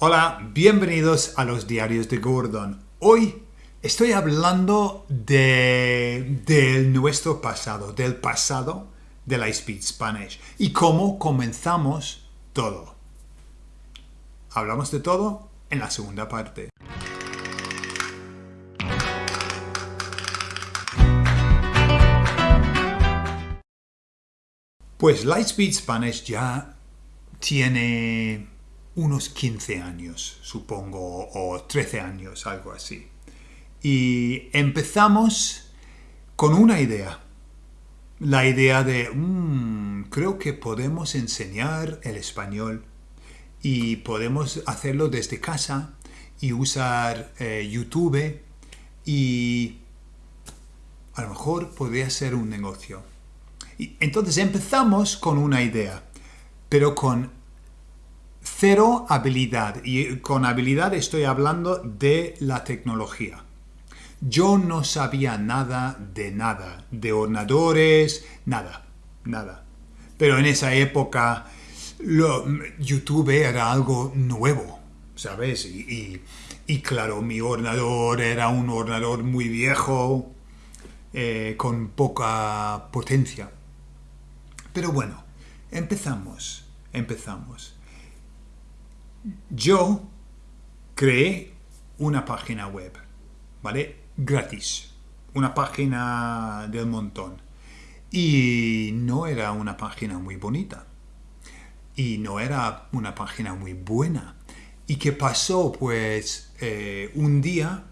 Hola, bienvenidos a los diarios de Gordon. Hoy estoy hablando de, nuestro pasado, del pasado de la Speed Spanish y cómo comenzamos todo. Hablamos de todo en la segunda parte. Pues Lightspeed Spanish ya tiene unos 15 años, supongo, o 13 años, algo así. Y empezamos con una idea. La idea de, mm, creo que podemos enseñar el español y podemos hacerlo desde casa y usar eh, YouTube y a lo mejor podría ser un negocio. Y entonces empezamos con una idea, pero con cero habilidad. Y con habilidad estoy hablando de la tecnología. Yo no sabía nada de nada, de ordenadores, nada, nada. Pero en esa época YouTube era algo nuevo, ¿sabes? Y, claro, mi ordenador era un ordenador muy viejo, eh, con poca potencia. Pero bueno, empezamos, empezamos. Yo creé una página web, ¿vale? Gratis. Una página del montón. Y no era una página muy bonita. Y no era una página muy buena. ¿Y qué pasó? Pues eh, un día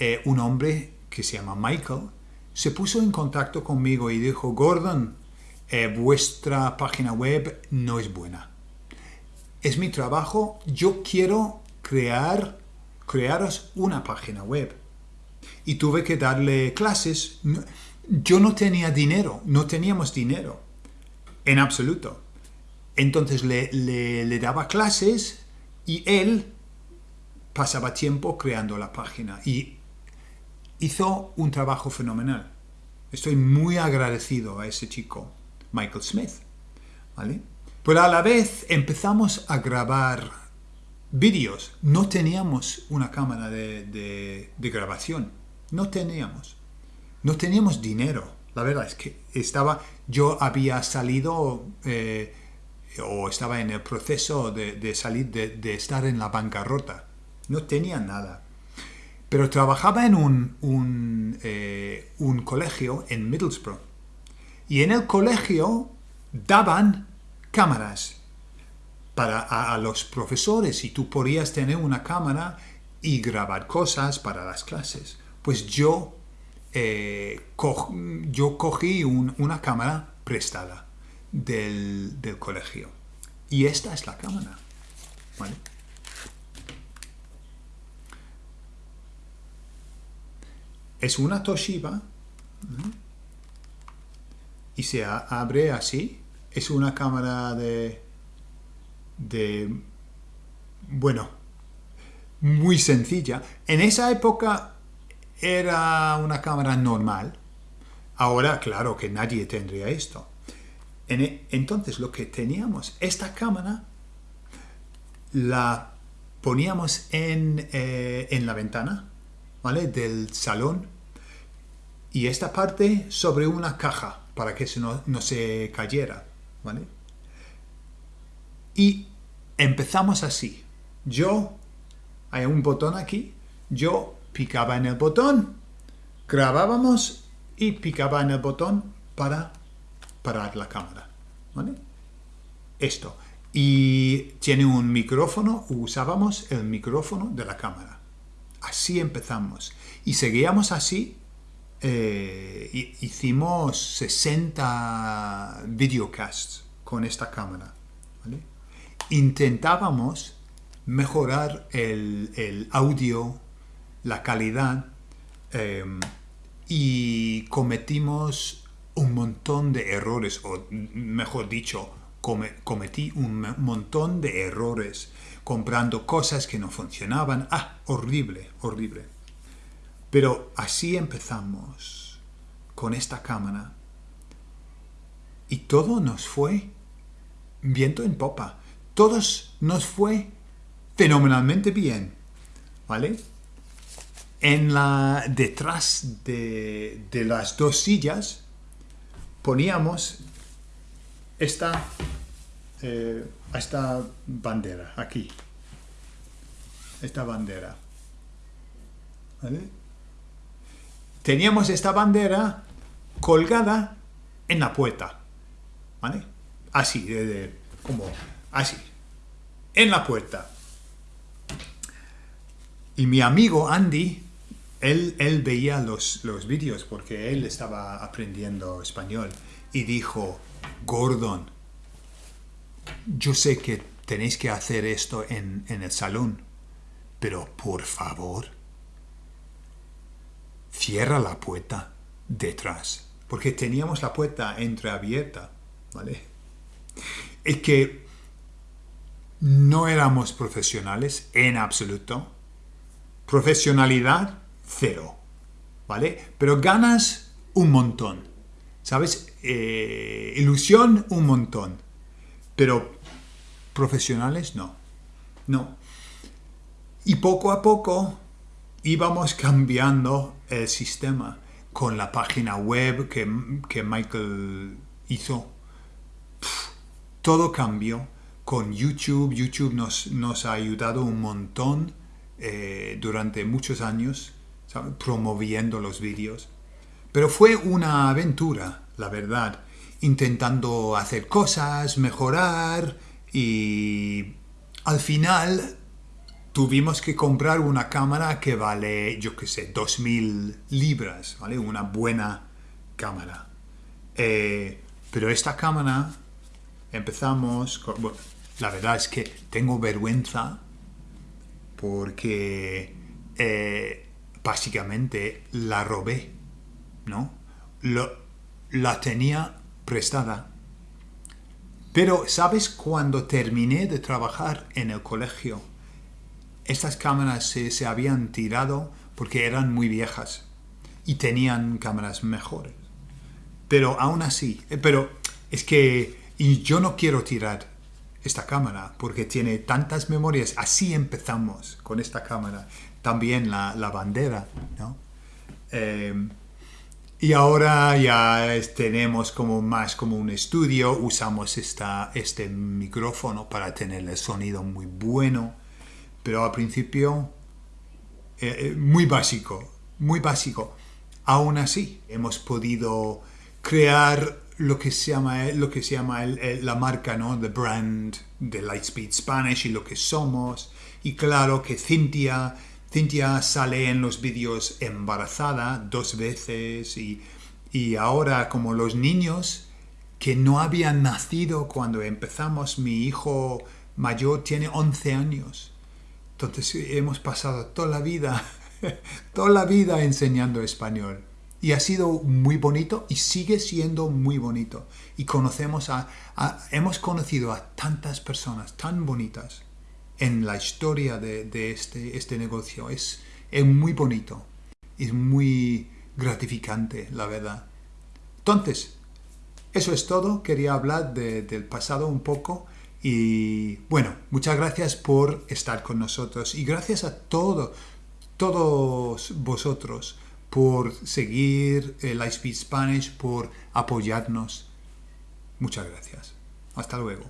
eh, un hombre que se llama Michael se puso en contacto conmigo y dijo, Gordon, eh, vuestra página web no es buena. Es mi trabajo, yo quiero crear, crearos una página web. Y tuve que darle clases. Yo no tenía dinero, no teníamos dinero, en absoluto. Entonces le, le daba clases y él pasaba tiempo creando la página y hizo un trabajo fenomenal. Estoy muy agradecido a ese chico. Michael Smith. ¿vale? Pero a la vez empezamos a grabar vídeos. No teníamos una cámara de, grabación. No teníamos. No teníamos dinero. La verdad es que estaba, yo había salido eh, o estaba en el proceso de, salir, de, estar en la bancarrota. No tenía nada. Pero trabajaba en un, un, eh, un colegio en Middlesbrough y en el colegio daban cámaras para a, los profesores y tú podías tener una cámara y grabar cosas para las clases. Pues yo, eh, yo cogí una cámara prestada del, colegio. Y esta es la cámara. Es una Toshiba y se abre así. Es una cámara de, de, bueno, muy sencilla. En esa época era una cámara normal. Ahora, claro que nadie tendría esto. E, entonces, lo que teníamos, esta cámara la poníamos en, eh, en la ventana, ¿vale? Del salón. Y esta parte sobre una caja para que no, no se cayera, ¿vale? Y empezamos así. Yo, hay un botón aquí, yo picaba en el botón, grabábamos y picaba en el botón para parar la cámara, ¿vale? Esto. Y tiene un micrófono, usábamos el micrófono de la cámara. Así empezamos. Y seguíamos así eh, hicimos 60 videocasts con esta cámara. Intentábamos mejorar el, audio, la calidad em, y cometimos un montón de errores, o mejor dicho, cometí un montón de errores comprando cosas que no funcionaban. Ah, horrible, horrible. Pero así empezamos con esta cámara y todo nos fue viento en popa. Todos nos fue fenomenalmente bien, ¿vale? En la, detrás de, de las dos sillas poníamos esta, eh, esta bandera aquí, esta bandera, ¿vale? Teníamos esta bandera colgada en la puerta, ¿vale? Así, como así, en la puerta. Y mi amigo Andy, él, él veía los, los vídeos porque él estaba aprendiendo español y dijo, Gordon, yo sé que tenéis que hacer esto en, en el salón, pero por favor, cierra la puerta detrás, porque teníamos la puerta entreabierta, ¿vale? Es que no éramos profesionales en absoluto. Profesionalidad, cero, ¿vale? Pero ganas un montón, ¿sabes? Eh, ilusión, un montón. Pero profesionales, no. No. Y poco a poco íbamos cambiando el sistema con la página web que, Michael hizo. todo cambió con YouTube. YouTube nos, nos ha ayudado un montón eh, durante muchos años, promoviendo los vídeos. Pero fue una aventura, la verdad, intentando hacer cosas, mejorar y al final tuvimos que comprar una cámara que vale, yo qué sé, 2.000 libras, ¿vale? Una buena cámara. Eh, pero esta cámara empezamos, la verdad es que tengo vergüenza porque eh, básicamente la robé, ¿no? la tenía prestada. Pero, ¿sabes? Cuando terminé de trabajar en el colegio, estas cámaras se, habían tirado porque eran muy viejas y tenían cámaras mejores. Pero aún así, eh, pero es que y yo no quiero tirar esta cámara porque tiene tantas memorias. Así empezamos con esta cámara. También la, bandera, ¿no? Eh, y ahora ya tenemos como más como un estudio, usamos esta, este micrófono para tener el sonido muy bueno, pero al principio eh, eh, muy básico, muy básico. Aún así, hemos podido crear lo que se llama, lo que se llama la marca, ¿no? The brand de Lightspeed Spanish y lo que somos. Y claro que Cintia Cintia sale en los vídeos embarazada dos veces y, ahora como los niños que no habían nacido cuando empezamos, mi hijo mayor tiene 11 años. Entonces hemos pasado toda la vida, toda la vida enseñando español. Y ha sido muy bonito y sigue siendo muy bonito. Y conocemos a hemos conocido a tantas personas tan bonitas en la historia de, este, este negocio. Es, es muy bonito, es muy gratificante, la verdad. Entonces, eso es todo. Quería hablar del pasado un poco. Y bueno, muchas gracias por estar con nosotros. Y gracias a todos, todos vosotros por seguir Lightspeed Spanish, por apoyarnos. Muchas gracias. Hasta luego.